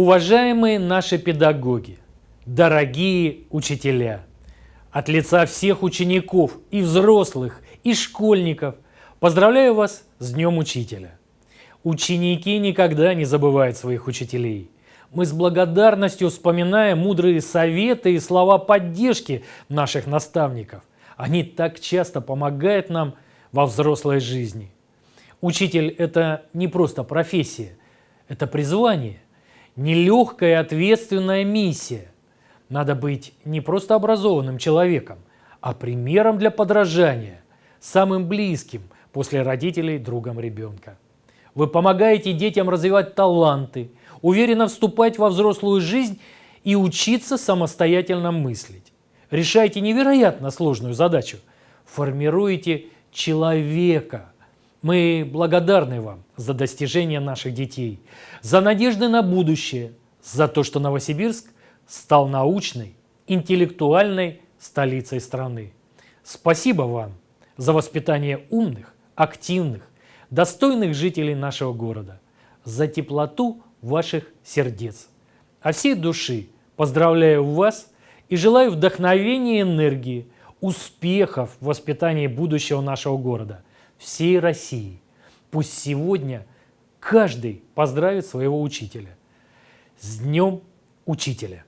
Уважаемые наши педагоги, дорогие учителя, от лица всех учеников и взрослых, и школьников поздравляю вас с Днем Учителя. Ученики никогда не забывают своих учителей. Мы с благодарностью вспоминаем мудрые советы и слова поддержки наших наставников. Они так часто помогают нам во взрослой жизни. Учитель – это не просто профессия, это призвание, нелегкая ответственная миссия. Надо быть не просто образованным человеком, а примером для подражания, самым близким после родителей другом ребенка. Вы помогаете детям развивать таланты, уверенно вступать во взрослую жизнь и учиться самостоятельно мыслить. Решаете невероятно сложную задачу. Формируете человека. Мы благодарны вам за достижения наших детей, за надежды на будущее, за то, что Новосибирск стал научной, интеллектуальной столицей страны. Спасибо вам за воспитание умных, активных, достойных жителей нашего города, за теплоту ваших сердец. От всей души поздравляю вас и желаю вдохновения и энергии, успехов в воспитании будущего нашего города, всей России. Пусть сегодня каждый поздравит своего учителя. С Днем Учителя!